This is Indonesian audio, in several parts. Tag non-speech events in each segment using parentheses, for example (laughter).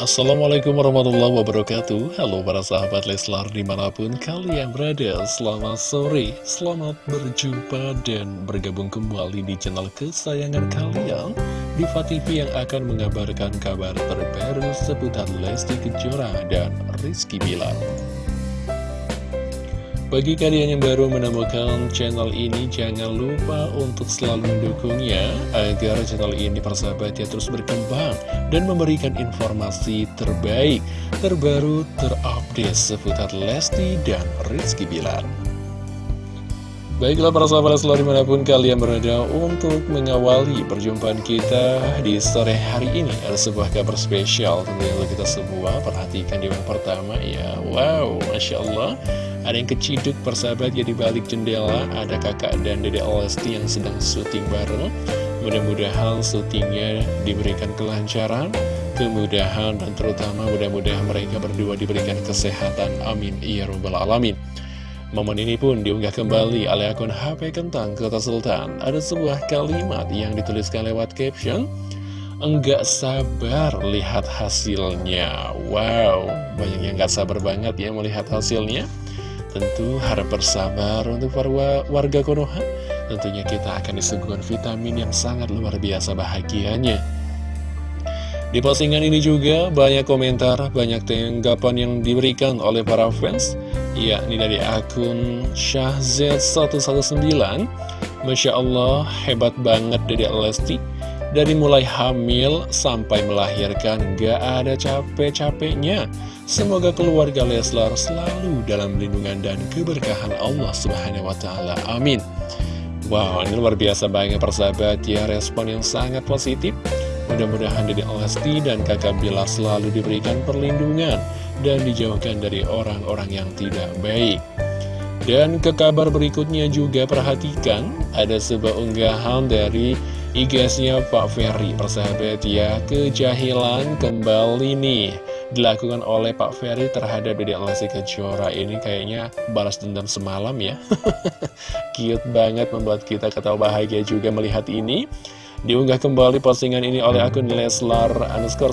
Assalamualaikum warahmatullahi wabarakatuh. Halo para sahabat Leslar di mana pun kalian berada Selamat sore, selamat berjumpa dan bergabung kembali di channel kesayangan kalian. Diva TV yang akan mengabarkan kabar terbaru seputar Lesti Kejora dan Rizky Bilar bagi kalian yang baru menemukan channel ini, jangan lupa untuk selalu mendukungnya agar channel ini persahabatnya terus berkembang dan memberikan informasi terbaik, terbaru, terupdate seputar Lesti dan Rizky Bilar. Baiklah para sahabat selalu di mana pun kalian berada untuk mengawali perjumpaan kita di sore hari ini Ada sebuah kabar spesial tentunya kita semua. Perhatikan di yang pertama ya. Wow, Masya Allah ada yang keciduk persahabat ya balik jendela. Ada kakak dan dede Lesti yang sedang syuting bareng. Mudah-mudahan syutingnya diberikan kelancaran Kemudahan dan terutama mudah-mudahan mereka berdua diberikan kesehatan. Amin. Ya Rabbal Alamin. Momen ini pun diunggah kembali oleh akun HP Kentang Kota Sultan. Ada sebuah kalimat yang dituliskan lewat caption Enggak sabar lihat hasilnya. Wow, banyak yang gak sabar banget ya melihat hasilnya Tentu harap bersabar untuk para warga Konoha. Tentunya kita akan disuguhkan vitamin yang sangat luar biasa bahagianya. Di postingan ini juga banyak komentar, banyak tanggapan yang diberikan oleh para fans yakni dari akun Syahz119 Masya Allah, hebat banget Dedek Lesti Dari mulai hamil sampai melahirkan gak ada capek-capeknya Semoga keluarga Leslar selalu dalam lindungan dan keberkahan Allah Subhanahu wa Ta'ala. Amin. Wow, ini luar biasa banget persahabat ya, respon yang sangat positif. Mudah-mudahan Dede Lesti dan kakak Bilar selalu diberikan perlindungan dan dijauhkan dari orang-orang yang tidak baik. Dan ke kabar berikutnya juga perhatikan, ada sebuah unggahan dari IG-nya Pak Ferry, persahabat ya, kejahilan kembali nih. Dilakukan oleh Pak Ferry terhadap Dede Lesti Kejora. Ini kayaknya balas dendam semalam ya. (laughs) Cute banget membuat kita ketawa bahagia juga melihat ini. Diunggah kembali postingan ini oleh akun Leslar underscore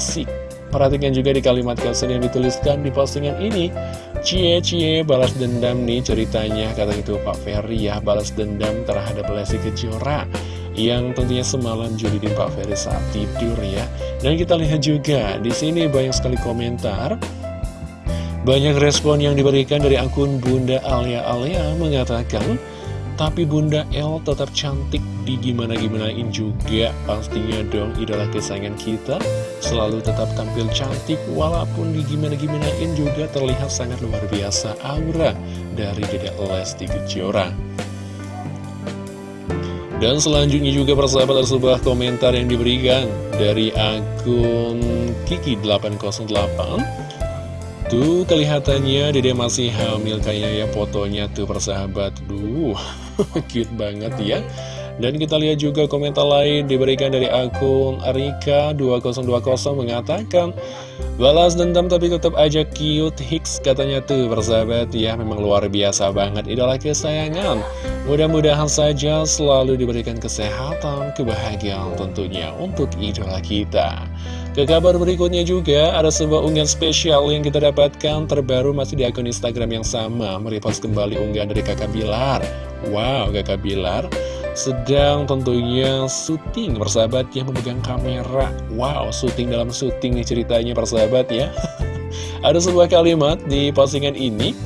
Perhatikan juga di kalimat caption yang dituliskan di postingan ini. Cie cie balas dendam nih ceritanya kata itu Pak Ferry ya balas dendam terhadap Lesti Kejora yang tentunya semalam di Pak Ferry saat tidur ya. Dan kita lihat juga di sini banyak sekali komentar. Banyak respon yang diberikan dari akun Bunda Alia Alia mengatakan, tapi Bunda L tetap cantik di gimana-gimanain juga pastinya dong idola kesayangan kita selalu tetap tampil cantik walaupun di gimana-gimanain juga terlihat sangat luar biasa aura dari Dedek Lesti Kejora. Dan selanjutnya juga persahabat ada sebuah komentar yang diberikan dari akun Kiki808 Tuh kelihatannya dede masih hamil kayaknya ya fotonya tuh persahabat. Duh (laughs) cute banget ya dan kita lihat juga komentar lain diberikan dari akun Arika2020 mengatakan Balas dendam tapi tetap aja cute Hicks katanya tuh bersahabat ya Memang luar biasa banget idola kesayangan. Mudah-mudahan saja selalu diberikan kesehatan, kebahagiaan tentunya untuk idola kita. Ke kabar berikutnya juga ada sebuah unggahan spesial yang kita dapatkan terbaru masih di akun Instagram yang sama Merepost kembali unggahan dari kakak Bilar. Wow kakak Bilar sedang tentunya syuting persahabat yang memegang kamera. Wow, syuting dalam syuting nih ceritanya persahabat ya. (laughs) Ada sebuah kalimat di postingan ini.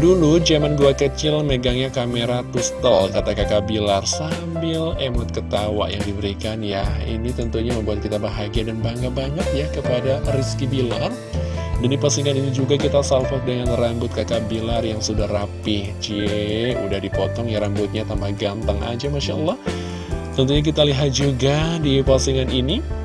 Dulu zaman gua kecil megangnya kamera pistol kata kakak Bilar sambil emot ketawa yang diberikan ya. Ini tentunya membuat kita bahagia dan bangga banget ya kepada Rizky Bilar dan di postingan ini juga kita salvo dengan rambut kakak Bilar yang sudah rapi. Cie, udah dipotong ya rambutnya tambah ganteng aja Masya Allah. Tentunya kita lihat juga di postingan ini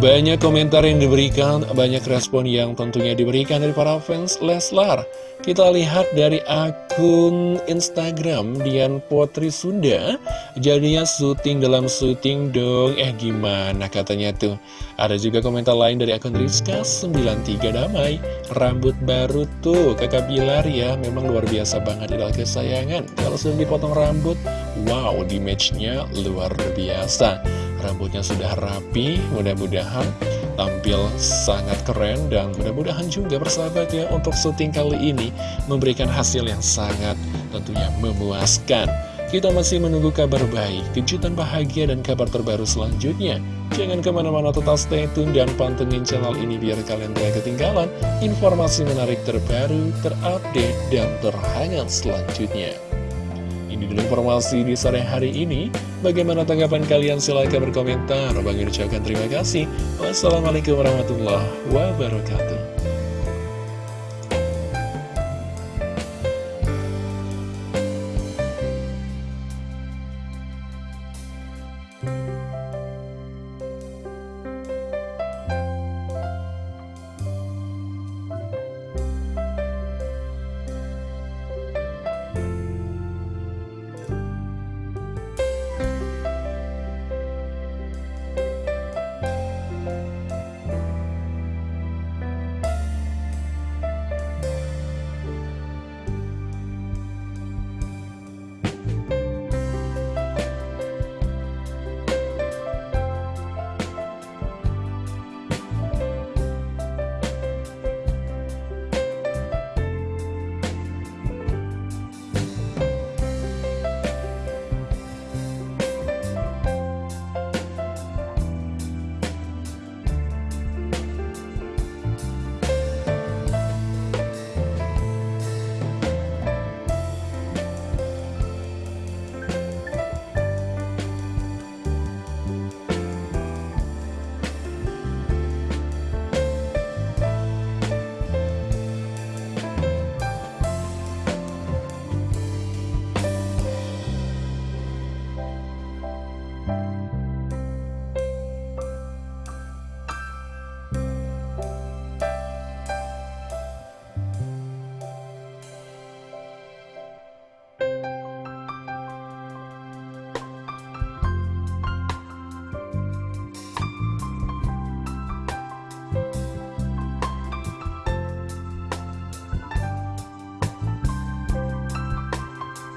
banyak komentar yang diberikan, banyak respon yang tentunya diberikan dari para fans Leslar. Kita lihat dari akun Instagram Dian Potri Sunda. Jadinya syuting dalam syuting dong. Eh gimana katanya tuh. Ada juga komentar lain dari akun Rizka93 Damai. Rambut baru tuh kakak Bilar ya. Memang luar biasa banget adalah kesayangan. Kalau sudah dipotong rambut, wow di matchnya luar biasa. Rambutnya sudah rapi, mudah-mudahan tampil sangat keren dan mudah-mudahan juga persahabat ya untuk syuting kali ini memberikan hasil yang sangat tentunya memuaskan. Kita masih menunggu kabar baik, kejutan bahagia, dan kabar terbaru selanjutnya. Jangan ke mana-mana tetap stay tune dan pantengin channel ini biar kalian tidak ketinggalan informasi menarik terbaru, terupdate, dan terhangat selanjutnya. Ini dulu informasi di sore hari ini. Bagaimana tanggapan kalian? Silahkan berkomentar. Bagi ucapkan terima kasih. Wassalamualaikum warahmatullahi wabarakatuh.